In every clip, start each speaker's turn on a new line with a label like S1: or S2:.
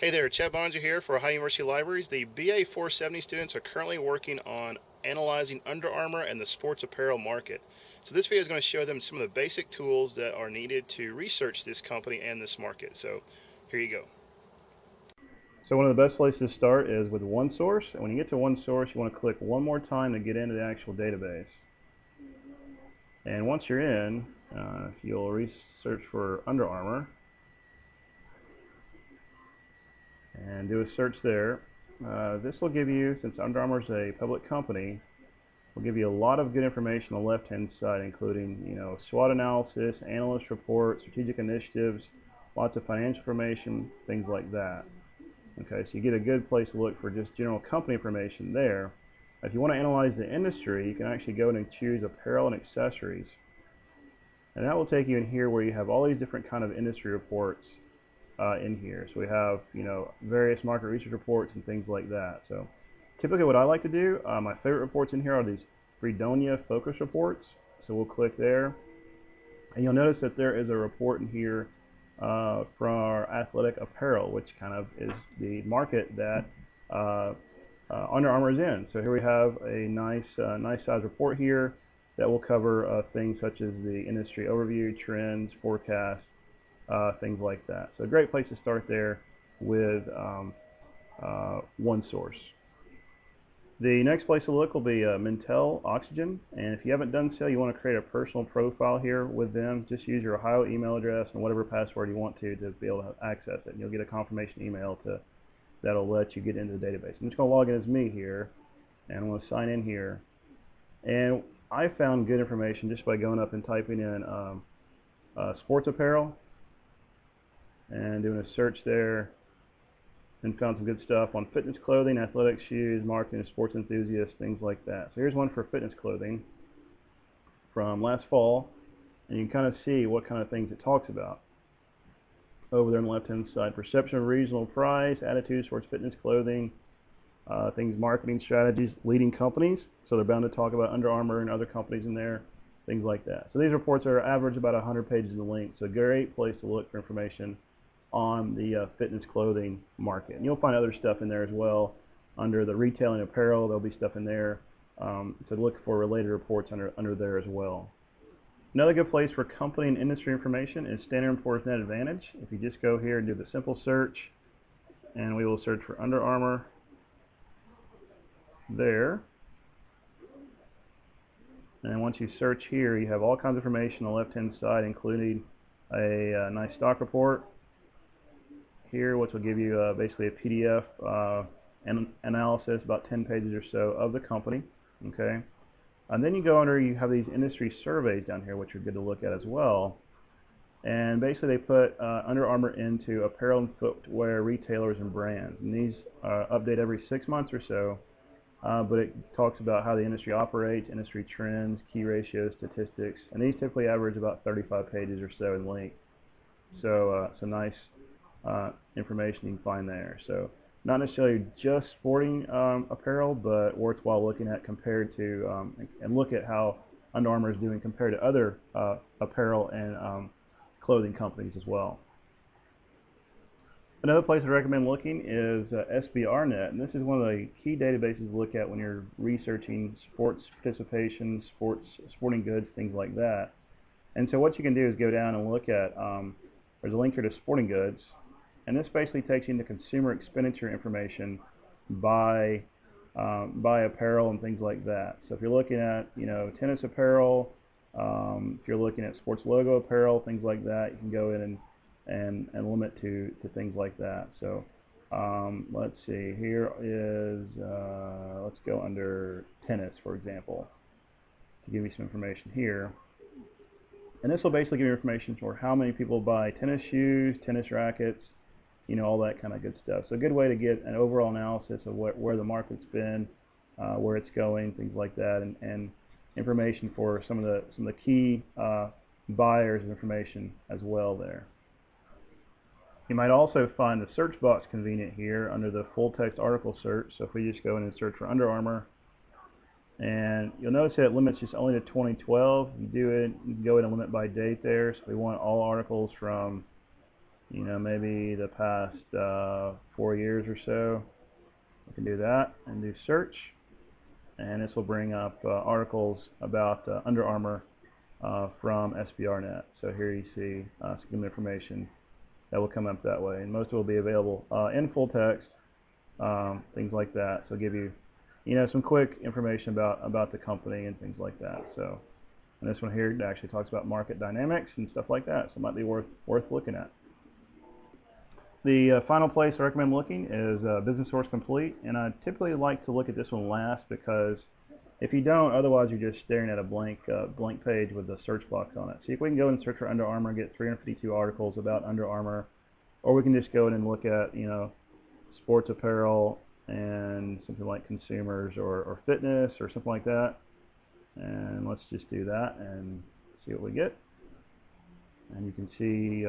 S1: Hey there, Chad Boeninger here for Ohio University Libraries. The BA 470 students are currently working on analyzing Under Armour and the sports apparel market. So this video is going to show them some of the basic tools that are needed to research this company and this market. So here you go.
S2: So one of the best places to start is with OneSource. And when you get to OneSource, you want to click one more time to get into the actual database. And once you're in, uh, you'll research for Under Armour, and do a search there. Uh, this will give you, since Under Armour is a public company, will give you a lot of good information on the left-hand side, including you know SWOT analysis, analyst reports, strategic initiatives, lots of financial information, things like that. Okay, so you get a good place to look for just general company information there. If you want to analyze the industry, you can actually go in and choose apparel and accessories. And that will take you in here where you have all these different kind of industry reports uh, in here. So we have, you know, various market research reports and things like that. So typically what I like to do, uh, my favorite reports in here are these Freedonia focus reports. So we'll click there. And you'll notice that there is a report in here uh, from our athletic apparel, which kind of is the market that uh, uh, Under Armour is in. So here we have a nice, uh, nice size report here that will cover things such as the industry overview, trends, forecasts, uh, things like that. So a great place to start there with um, uh, OneSource. The next place to look will be uh, Mintel Oxygen, and if you haven't done so, you want to create a personal profile here with them. Just use your Ohio email address and whatever password you want to to be able to access it. And you'll get a confirmation email to that'll let you get into the database. I'm just going to log in as me here, and I'm going to sign in here. And I found good information just by going up and typing in um, uh, sports apparel and doing a search there and found some good stuff on fitness clothing, athletic shoes, marketing, sports enthusiasts, things like that. So here's one for fitness clothing from last fall, and you can kind of see what kind of things it talks about. Over there on the left-hand side, perception of regional price, attitudes towards fitness clothing, uh, things, marketing strategies, leading companies. So they're bound to talk about Under Armour and other companies in there, things like that. So these reports are average about 100 pages in length. So great place to look for information on the uh, fitness clothing market. And you'll find other stuff in there as well. Under the retailing apparel, there'll be stuff in there um, to look for related reports under, under there as well. Another good place for company and industry information is Standard & Poor's Net Advantage. If you just go here and do the simple search, and we will search for Under Armour there. And once you search here, you have all kinds of information on the left-hand side, including a, a uh, nice stock report, here, which will give you uh, basically a PDF uh, an analysis, about 10 pages or so of the company. Okay, and then you go under, you have these industry surveys down here, which are good to look at as well. And basically, they put uh, Under Armour into apparel and footwear retailers and brands. And these uh, update every six months or so. Uh, but it talks about how the industry operates, industry trends, key ratios, statistics, and these typically average about 35 pages or so in length. So uh, some nice uh, information you can find there. So not necessarily just sporting um, apparel, but worthwhile looking at compared to um, and look at how Under Armour is doing compared to other uh, apparel and um, clothing companies as well. Another place I recommend looking is uh, SBRnet, and this is one of the key databases to look at when you're researching sports participation, sports, sporting goods, things like that. And so what you can do is go down and look at, um, there's a link here to sporting goods, and this basically takes you into consumer expenditure information by um, by apparel and things like that. So if you're looking at you know tennis apparel, um, if you're looking at sports logo apparel, things like that, you can go in and and, and limit to, to things like that. So um, let's see, here is, uh, let's go under tennis, for example, to give you some information here. And this will basically give you information for how many people buy tennis shoes, tennis rackets, you know, all that kind of good stuff. So a good way to get an overall analysis of where, where the market's been, uh, where it's going, things like that, and, and information for some of the some of the key uh, buyers information as well there. You might also find the search box convenient here under the full text article search. So if we just go in and search for Under Armour, and you'll notice that it limits just only to 2012. You do it, you can go in and limit by date there. So we want all articles from you know, maybe the past uh, four years or so. We can do that and do search. And this will bring up uh, articles about uh, Under Armour uh, from SBRnet. So here you see uh, some information that will come up that way. And most of it will be available uh, in full text, um, things like that. So give you, you know, some quick information about, about the company and things like that. So and this one here actually talks about market dynamics and stuff like that. So it might be worth, worth looking at. The uh, final place I recommend looking is uh, Business Source Complete, and I typically like to look at this one last because if you don't, otherwise you're just staring at a blank uh, blank page with a search box on it. See if we can go and search for Under Armour and get 352 articles about Under Armour, or we can just go in and look at you know sports apparel and something like consumers or, or fitness or something like that. And let's just do that and see what we get. And you can see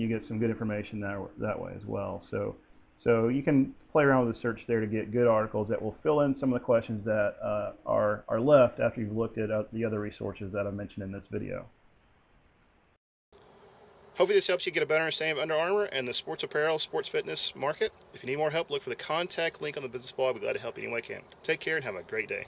S2: you get some good information that, that way as well. So, so you can play around with the search there to get good articles that will fill in some of the questions that uh, are, are left after you've looked at uh, the other resources that I mentioned in this video.
S1: Hopefully this helps you get a better understanding of Under Armour and the sports apparel, sports fitness market. If you need more help, look for the contact link on the business blog. I'll be glad to help you any way I can. Take care and have a great day.